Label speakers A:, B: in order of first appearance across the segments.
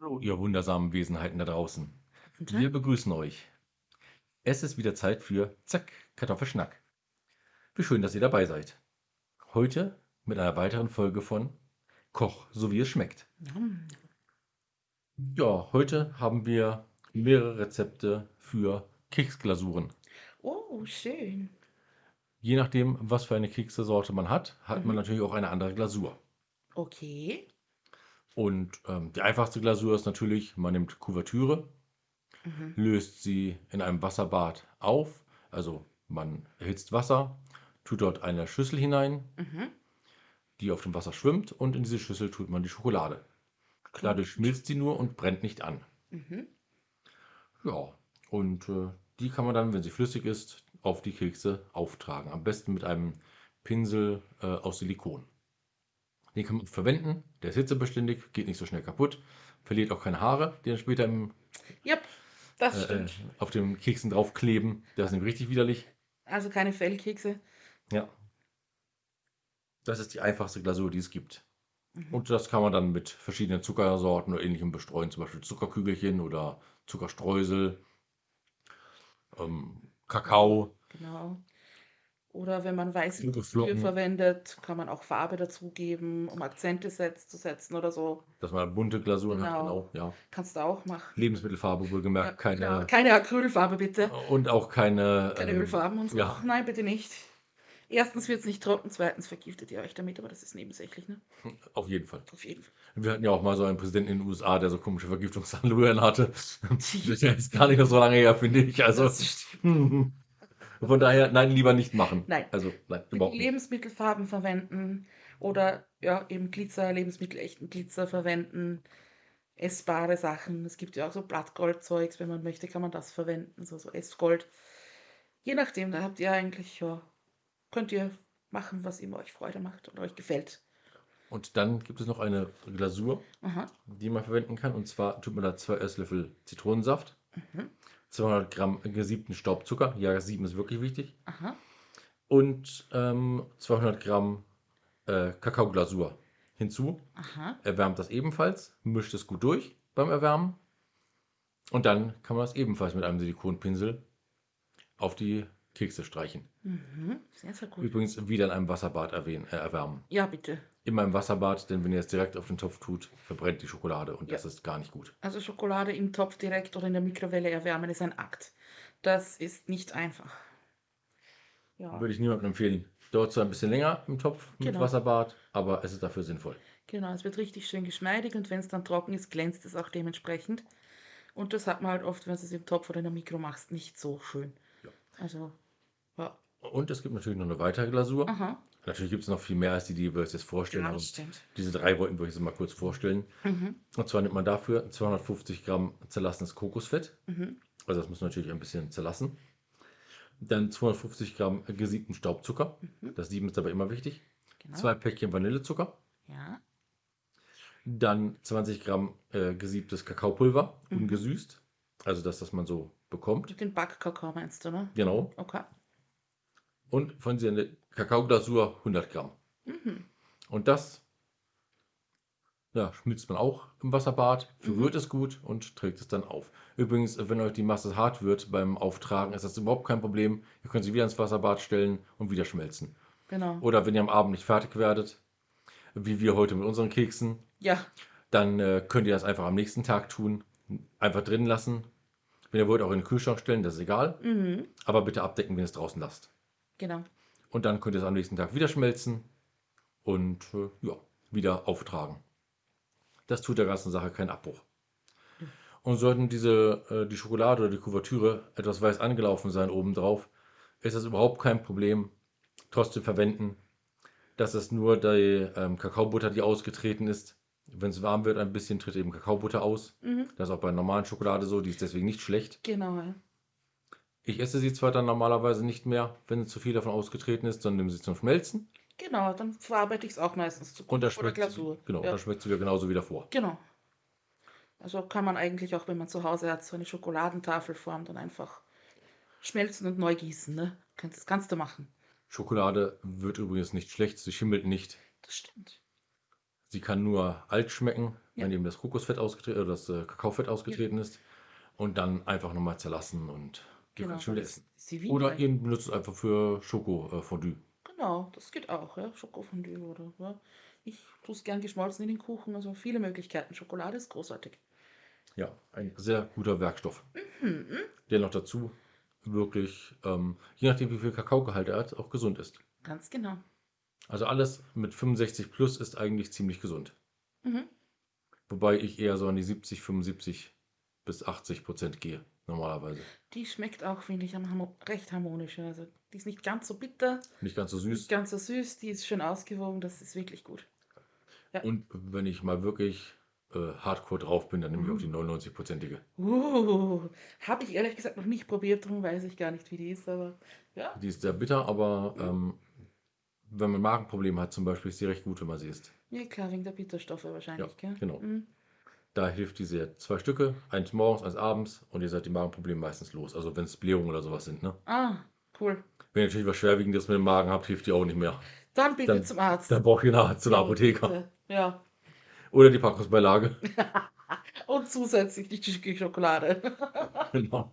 A: Hallo, ihr wundersamen Wesenheiten da draußen.
B: Guten
A: Wir
B: Tag.
A: begrüßen euch. Es ist wieder Zeit für Zack, Kartoffelschnack. Wie schön, dass ihr dabei seid. Heute mit einer weiteren Folge von Koch, so wie es schmeckt.
B: Nom.
A: Ja, heute haben wir mehrere Rezepte für Keksglasuren.
B: Oh, schön.
A: Je nachdem, was für eine Keksesorte man hat, hat man
B: Mhm.
A: natürlich auch eine andere Glasur.
B: Okay.
A: Und ähm, die einfachste Glasur ist natürlich, man nimmt Kuvertüre,
B: Mhm.
A: löst sie in einem Wasserbad auf. Also man erhitzt Wasser, tut dort eine Schüssel hinein,
B: Mhm.
A: die auf dem Wasser schwimmt und in diese Schüssel tut man die Schokolade. Dadurch schmilzt sie nur und brennt nicht an.
B: Mhm.
A: Ja, und äh, die kann man dann, wenn sie flüssig ist, auf die Kekse auftragen. Am besten mit einem Pinsel äh, aus Silikon. Den kann man verwenden, der ist hitzebeständig, geht nicht so schnell kaputt, verliert auch keine Haare, die dann später im,
B: Yep, das
A: äh, auf den Keksen draufkleben. Das ist nämlich richtig widerlich.
B: Also keine Fellkekse.
A: Ja. Das ist die einfachste Glasur, die es gibt.
B: Mhm.
A: Und das kann man dann mit verschiedenen Zuckersorten oder ähnlichem bestreuen, zum Beispiel Zuckerkügelchen oder Zuckerstreusel, ähm, Kakao.
B: Genau. Oder wenn man weiße
A: Geflocken.
B: verwendet, kann man auch Farbe dazugeben, um Akzente setz zu setzen oder so.
A: Dass man bunte Glasuren hat,
B: Genau.
A: genau. Ja.
B: Kannst du auch machen.
A: Lebensmittelfarbe
B: Ja,
A: wohlgemerkt,
B: genau.
A: keine.
B: Keine Acrylfarbe bitte.
A: Und auch keine.
B: Keine
A: ähm,
B: Ölfarben und so.
A: ja.
B: Nein, bitte nicht. Erstens wird es nicht trocken, zweitens vergiftet ihr euch damit, aber das ist nebensächlich, ne?
A: Auf jeden Fall.
B: Auf jeden Fall.
A: Wir hatten ja auch mal so einen Präsidenten in den USA, der so komische Vergiftungshandlungen hatte. Das ist gar nicht mehr so lange her, finde ich. Also.
B: Das stimmt.
A: Von daher, nein, lieber nicht machen.
B: Nein.
A: Also, nein, überhaupt nicht.
B: Lebensmittelfarben verwenden oder ja, eben Glitzer, Lebensmittel, echten Glitzer verwenden. Essbare Sachen. Es gibt ja auch so Blattgoldzeugs, wenn man möchte, kann man das verwenden, so, so Essgold. Je nachdem, da habt ihr eigentlich, ja, könnt ihr machen, was immer euch Freude macht oder euch gefällt.
A: Und dann gibt es noch eine Glasur,
B: Aha.
A: die man verwenden kann. Und zwar tut man da zwei Esslöffel Zitronensaft,
B: Mhm.
A: 200 Gramm gesiebten Staubzucker. Ja, sieben ist wirklich wichtig.
B: Aha.
A: Und ähm, 200 Gramm äh, Kakaoglasur hinzu.
B: Aha.
A: Erwärmt das ebenfalls, mischt es gut durch beim Erwärmen. Und dann kann man das ebenfalls mit einem Silikonpinsel auf die Kekse streichen.
B: Mhm. Sehr, sehr gut.
A: Übrigens wieder in einem Wasserbad erwähnen, äh, erwärmen.
B: Ja, bitte.
A: Immer im Wasserbad, denn wenn ihr es direkt auf den Topf tut, verbrennt die Schokolade und
B: Ja.
A: das ist gar nicht gut.
B: Also Schokolade im Topf direkt oder in der Mikrowelle erwärmen ist ein Akt. Das ist nicht einfach. Ja,
A: Würde ich niemandem empfehlen. Dauert zwar ein bisschen länger im Topf mit
B: Genau.
A: Wasserbad, aber es ist dafür sinnvoll.
B: genau. Es wird richtig schön geschmeidig und wenn es dann trocken ist, glänzt es auch dementsprechend. Und das hat man halt oft, wenn du es im Topf oder in der Mikro machst, nicht so schön.
A: Ja.
B: Also.
A: Und es gibt natürlich noch eine weitere Glasur.
B: Aha.
A: Natürlich gibt es noch viel mehr als die, die wir uns jetzt vorstellen.
B: Ja, das stimmt.
A: diese drei wollten wir jetzt mal kurz vorstellen.
B: Mhm.
A: Und zwar nimmt man dafür 250 Gramm zerlassenes Kokosfett.
B: Mhm.
A: Also das muss natürlich ein bisschen zerlassen. Dann 250 Gramm gesiebten Staubzucker.
B: Mhm.
A: Das Sieben ist aber immer wichtig.
B: Genau.
A: Zwei Päckchen Vanillezucker.
B: Ja.
A: Dann 20 Gramm äh, gesiebtes Kakaopulver,
B: Mhm.
A: ungesüßt. Also das, was man so bekommt.
B: Den Backkakao meinst du, ne?
A: Genau.
B: Okay.
A: Und von dieser Kakaoglasur 100 Gramm.
B: Mhm.
A: Und das ja, schmilzt man auch im Wasserbad,
B: Mhm.
A: verrührt es gut und trägt es dann auf. Übrigens, wenn euch die Masse hart wird beim Auftragen, ist das überhaupt kein Problem. Ihr könnt sie wieder ins Wasserbad stellen und wieder schmelzen.
B: Genau.
A: Oder wenn ihr am Abend nicht fertig werdet, wie wir heute mit unseren Keksen,
B: Ja.
A: dann äh, könnt ihr das einfach am nächsten Tag tun. Einfach drin lassen. Wenn ihr wollt, auch in den Kühlschrank stellen, das ist egal.
B: Mhm.
A: Aber bitte abdecken, wenn ihr es draußen lasst.
B: Genau.
A: Und dann könnt ihr es am nächsten Tag wieder schmelzen und äh, ja, wieder auftragen. Das tut der ganzen Sache keinen Abbruch. Und sollten diese, äh, die Schokolade oder die Kuvertüre etwas weiß angelaufen sein obendrauf, ist das überhaupt kein Problem. Trotzdem verwenden. Das ist nur die ähm, Kakaobutter, die ausgetreten ist. Wenn es warm wird, ein bisschen tritt eben Kakaobutter aus.
B: Mhm.
A: Das ist auch bei normalen Schokolade so, die ist deswegen nicht schlecht.
B: Genau. Ja.
A: Ich esse sie zwar dann normalerweise nicht mehr, wenn zu viel davon ausgetreten ist, sondern nehme sie zum Schmelzen.
B: Genau, dann verarbeite ich es auch meistens zu
A: Und da
B: oder Glasur.
A: sie, genau,
B: Ja.
A: da schmeckt sie wieder genauso wie davor.
B: Genau. Also kann man eigentlich auch, wenn man zu Hause hat, so eine Schokoladentafelform dann einfach schmelzen und neu gießen. Ne? Das kannst du machen.
A: Schokolade wird übrigens nicht schlecht, sie schimmelt nicht.
B: Das stimmt.
A: Sie kann nur alt schmecken,
B: Ja.
A: wenn eben das Kokosfett ausgetreten, oder das äh, Kakaofett ausgetreten ist. Und dann einfach nochmal zerlassen und
B: Genau, das
A: essen. Oder ihr benutzt es einfach für Schoko-Fondue.
B: Genau, das geht auch, ja. Schokofondue oder ja. Ich tue es gern geschmolzen in den Kuchen, also viele Möglichkeiten. Schokolade ist großartig.
A: Ja, ein sehr guter Werkstoff.
B: Mhm.
A: Der noch dazu wirklich, ähm, je nachdem wie viel Kakaogehalt er hat, auch gesund ist.
B: Ganz genau.
A: Also alles mit 65 plus ist eigentlich ziemlich gesund.
B: Mhm.
A: Wobei ich eher so an die 70, 75 bis 80 Prozent gehe, normalerweise.
B: Die schmeckt auch, finde ich, recht harmonisch. Also die ist nicht ganz so bitter,
A: Nicht ganz so
B: nicht
A: süß.
B: ganz so süß, die ist schön ausgewogen, das ist wirklich gut.
A: Und wenn ich mal wirklich äh, hardcore drauf bin, dann nehme ich auch die 99-prozentige.
B: Uh, habe ich ehrlich gesagt noch nicht probiert, darum weiß ich gar nicht, wie die ist, aber ja.
A: Die ist sehr bitter, aber ähm, wenn man Magenprobleme hat zum Beispiel, ist die recht gut, wenn man sie isst.
B: Ja, klar, wegen der Bitterstoffe wahrscheinlich, gell?
A: genau.
B: Mhm.
A: Da hilft die sehr. Zwei Stücke, eins morgens, eins abends und ihr seid die Magenprobleme meistens los. Also wenn es Blähungen oder sowas sind. Ne?
B: Ah, cool.
A: Wenn ihr natürlich was Schwerwiegendes mit dem Magen habt, hilft die auch nicht mehr.
B: Dann bitte
A: Dann-
B: zum Arzt.
A: Dann braucht ihr nachher zu einer
B: Ja,
A: Apotheker.
B: bitte. Ja.
A: Oder die Packungsbeilage.
B: Und zusätzlich die Sch- Schokolade.
A: genau.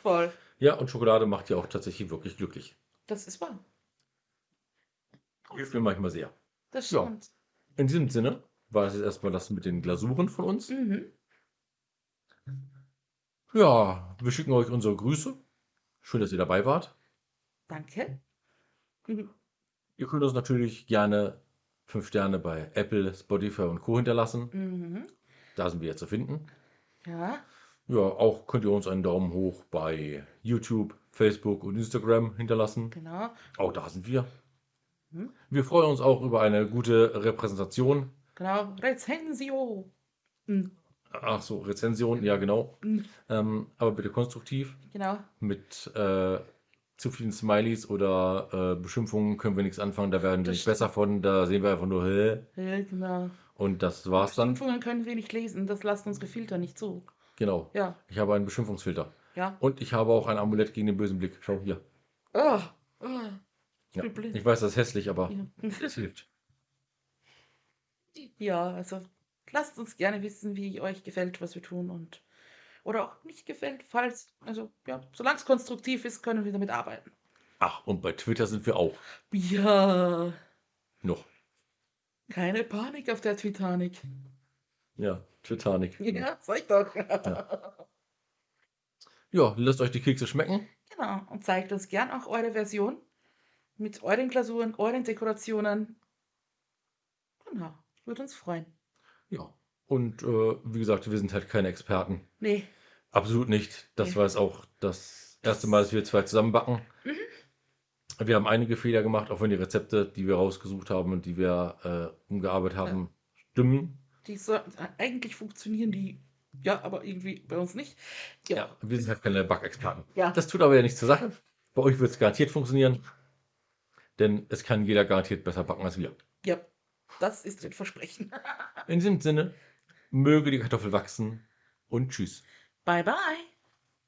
B: Voll.
A: Ja, und Schokolade macht ja auch tatsächlich wirklich glücklich.
B: Das ist wahr.
A: Hilft mir manchmal sehr.
B: Das stimmt.
A: In diesem Sinne war es jetzt erstmal das mit den Glasuren von uns.
B: Mhm.
A: Ja, wir schicken euch unsere Grüße. Schön, dass ihr dabei wart.
B: Danke. Mhm.
A: Ihr könnt uns natürlich gerne 5 Sterne bei Apple, Spotify und Co. hinterlassen.
B: Mhm.
A: Da sind wir jetzt zu finden.
B: Ja.
A: Ja, auch könnt ihr uns einen Daumen hoch bei YouTube, Facebook und Instagram hinterlassen.
B: Genau.
A: Auch da sind wir.
B: Mhm.
A: Wir freuen uns auch über eine gute Repräsentation.
B: Genau. Rezensio. Mhm.
A: Ach so, Rezension, ja genau.
B: Mhm.
A: Ähm, aber bitte konstruktiv.
B: Genau.
A: Mit äh, zu vielen Smileys oder äh, Beschimpfungen können wir nichts anfangen. Da werden wir nicht besser von. Da sehen wir einfach nur, hä?
B: Ja, genau.
A: Und das war's dann.
B: Beschimpfungen können wir nicht lesen, das lassen unsere Filter nicht zu.
A: Genau.
B: Ja.
A: Ich habe einen Beschimpfungsfilter.
B: Ja.
A: Und ich habe auch ein Amulett gegen den bösen Blick. Schau hier.
B: Oh. Oh. Ich
A: Ja. Ich weiß, das ist hässlich, aber
B: Ja.
A: es hilft.
B: Ja, also lasst uns gerne wissen, wie euch gefällt, was wir tun und oder auch nicht gefällt, falls, also ja, solange es konstruktiv ist, können wir damit arbeiten.
A: Ach, und bei Twitter sind wir auch.
B: Ja,
A: Noch.
B: keine Panik auf der Titanic.
A: Ja, Titanic.
B: Ja, ich doch.
A: Ja, lasst euch die Kekse schmecken.
B: Genau, und zeigt uns gern auch eure Version mit euren Glasuren, euren Dekorationen. Genau, würde uns freuen.
A: Ja. Und äh, wie gesagt, wir sind halt keine Experten.
B: Nee,
A: Absolut nicht. Das
B: Nee.
A: war jetzt auch das erste Mal, dass wir zwei zusammenbacken.
B: Mhm.
A: Wir haben einige Fehler gemacht, auch wenn die Rezepte, die wir rausgesucht haben und die wir äh, umgearbeitet haben, stimmen.
B: die so, eigentlich funktionieren die, ja, aber irgendwie bei uns nicht. Ja,
A: Wir sind halt keine Backexperten.
B: ja.
A: Das tut aber ja nichts zur Sache. Bei euch wird es garantiert funktionieren. Denn es kann jeder garantiert besser backen als wir.
B: ja. Das ist ein Versprechen.
A: In diesem Sinne, möge die Kartoffel wachsen und tschüss.
B: Bye, bye.